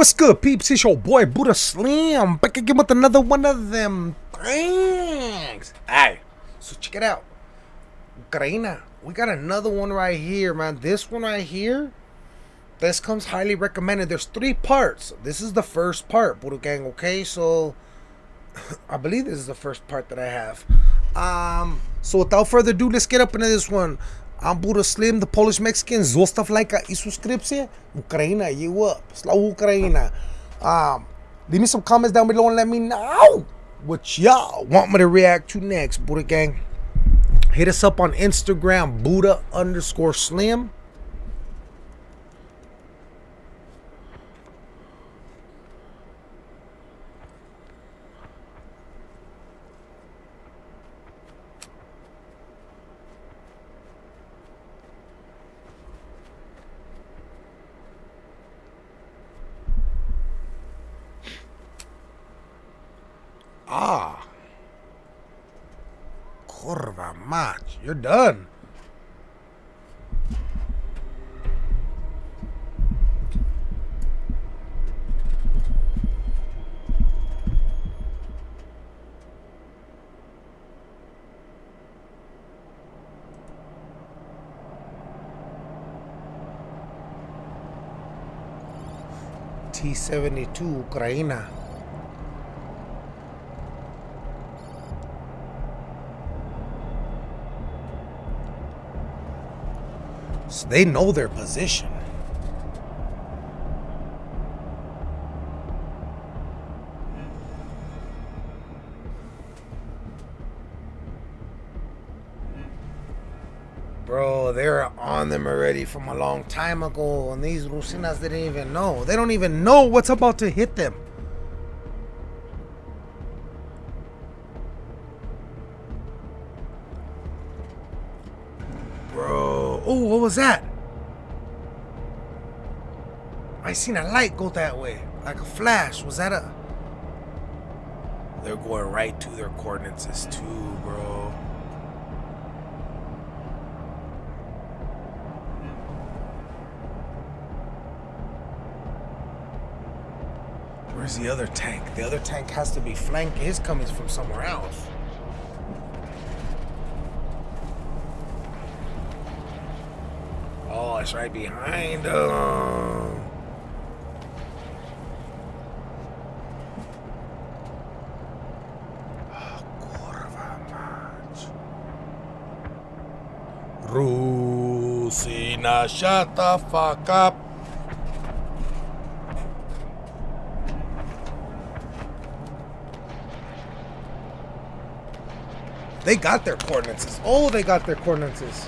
What's good, peeps? It's your boy Buddha Slim back again with another one of them things. Hey, so check it out. Ukraina, we got another one right here, man. This one right here, this comes highly recommended. There's three parts. This is the first part, Buddha Gang, okay? So, I believe this is the first part that I have. Um, so without further ado, let's get up into this one. I'm Buddha Slim, the Polish Mexican. Zostaw lajka i subskrypcję. Ukraina, you up. Slow Ukraina. Um, leave me some comments down below and let me know what y'all want me to react to next, Buddha Gang. Hit us up on Instagram, Buddha underscore Slim. Ah. Mać. You're done. T-72 Ukraina. So they know their position. Bro, they're on them already from a long time ago, and these Rusinas didn't even know. They don't even know what's about to hit them. Was that? I seen a light go that way, like a flash. Was that a... They're going right to their coordinates too, bro. Where's the other tank? The other tank has to be flanking. His coming from somewhere else. It's right behind um, them. Mać. Rusina, shut the fuck up. They got their coordinates. Oh, they got their coordinates.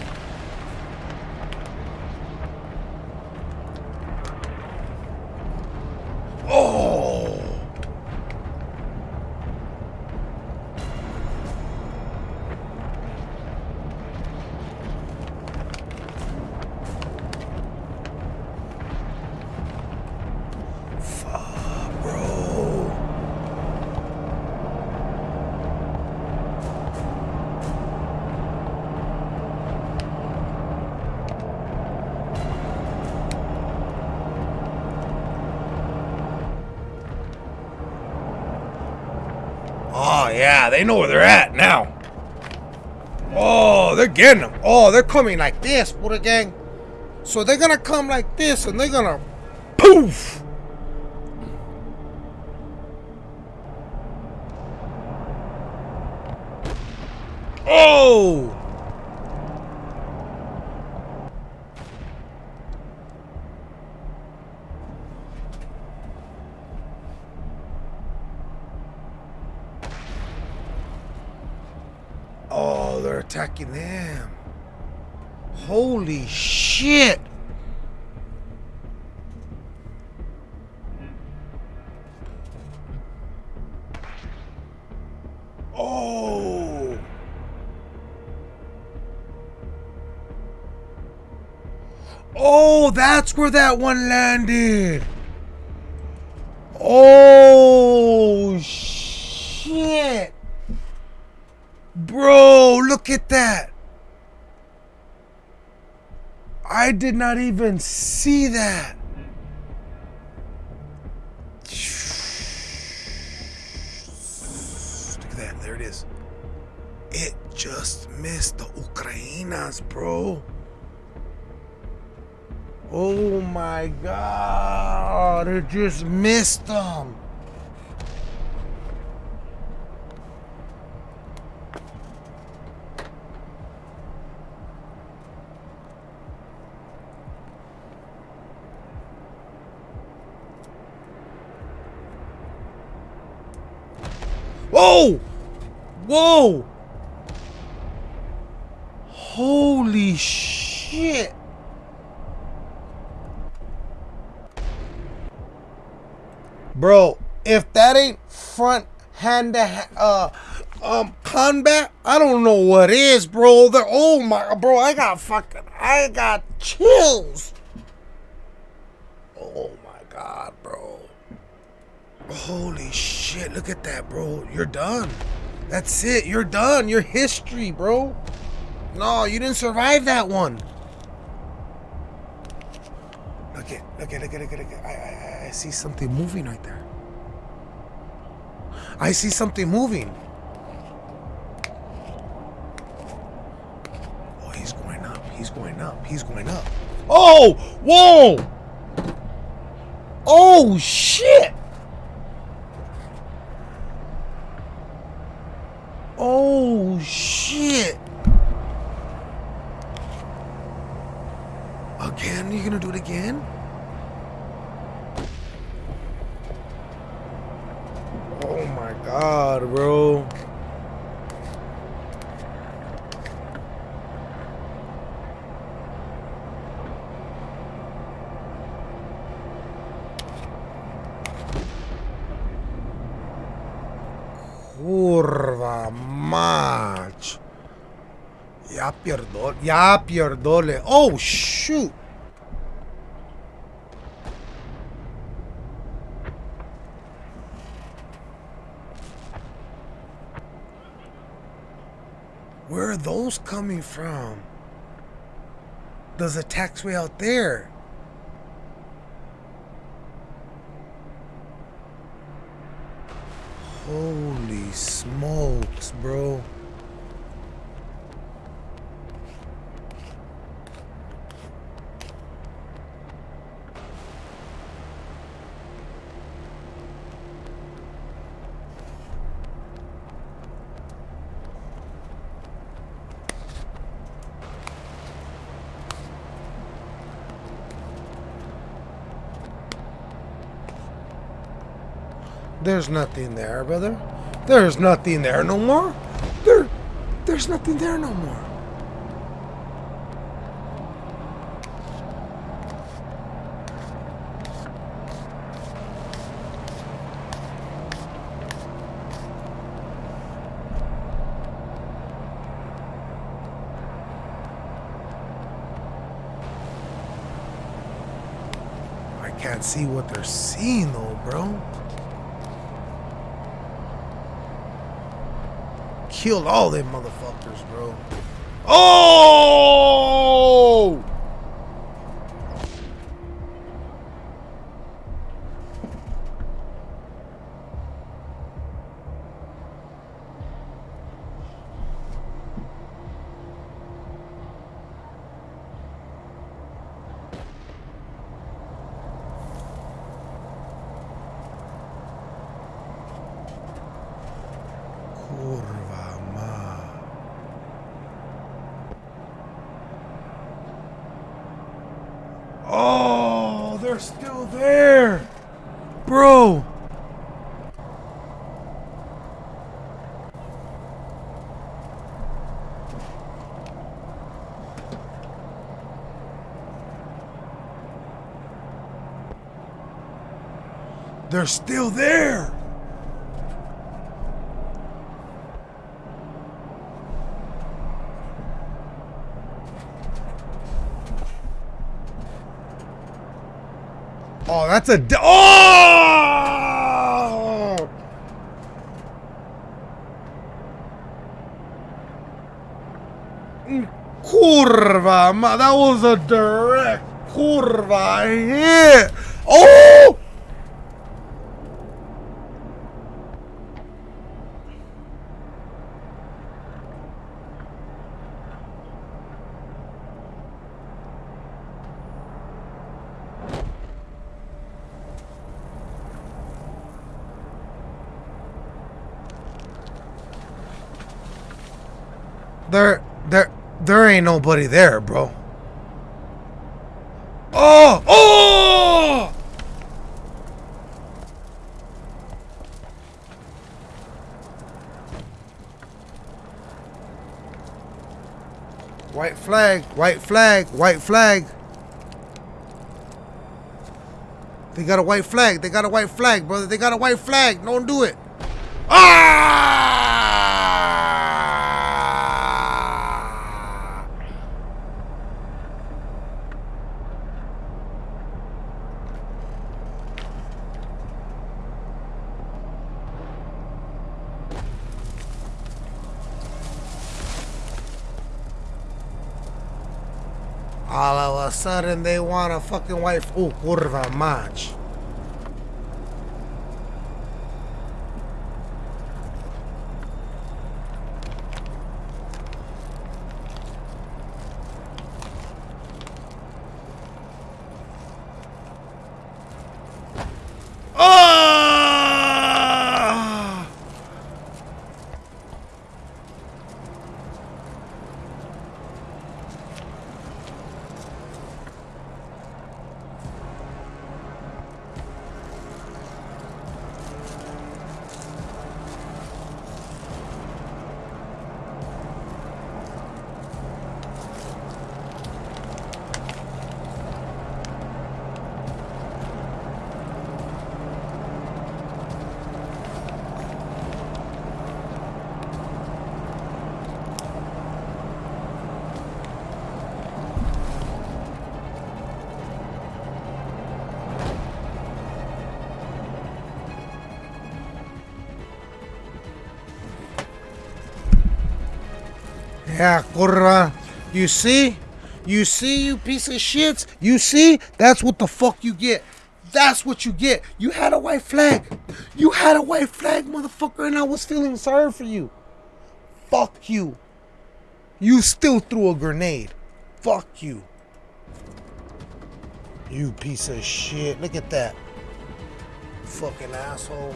Yeah, they know where they're at now. Oh, they're getting them. Oh, they're coming like this, Buddha Gang. So they're gonna come like this and they're gonna poof. Oh! Attacking them. Holy shit. Oh. Oh, that's where that one landed. Oh, shit. Bro, look at that. I did not even see that. Look at that. There it is. It just missed the Ukrainas, bro. Oh my god. It just missed them. Whoa! Whoa! Holy shit! Bro, if that ain't front hand to uh, um, combat, I don't know what is, bro. The oh my, bro, I got fucking, I got chills. Oh my god, bro. Holy shit, look at that, bro. You're done. That's it. You're done. You're history, bro. No, you didn't survive that one. Look at, look at, look at, look at, look at. I, I, I see something moving right there. I see something moving. Oh, he's going up. He's going up. He's going up. Oh, whoa. Oh, shit. Oh, shit. Again? You gonna do it again? Oh my god, bro. Kurwa mać. Ja pierdolę. Ja pierdolę. Oh shoot. Where are those coming from? There's a taxway out there. Holy smokes, bro. There's nothing there, brother. There's nothing there no more. There, there's nothing there no more. I can't see what they're seeing though, bro. Killed all them motherfuckers, bro. Oh! Kurwa ma. They're still there. Bro. They're still there. Oh, that's a. Oh! Curva, that was a direct curva hit. Oh! There, there, there ain't nobody there, bro. Oh, oh! White flag, white flag, white flag. They got a white flag. They got a white flag, brother. They got a white flag. Don't do it. Ah! All of a sudden, they want a fucking white. Oh, curva match. Yeah. You see? You see, you piece of shits? You see? That's what the fuck you get. That's what you get. You had a white flag. You had a white flag, motherfucker, and I was feeling sorry for you. Fuck you. You still threw a grenade. Fuck you. You piece of shit. Look at that. Fucking asshole.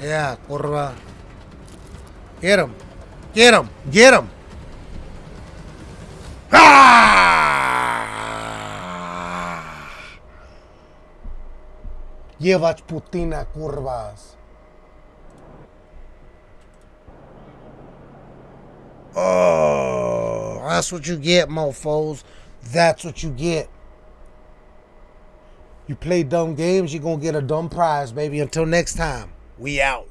Yeah, curva. Get him. Get him. Get him. Ah! Putina, kurwas. Oh, that's what you get, mofos. That's what you get. You play dumb games, you're going to get a dumb prize, baby. Until next time, we out.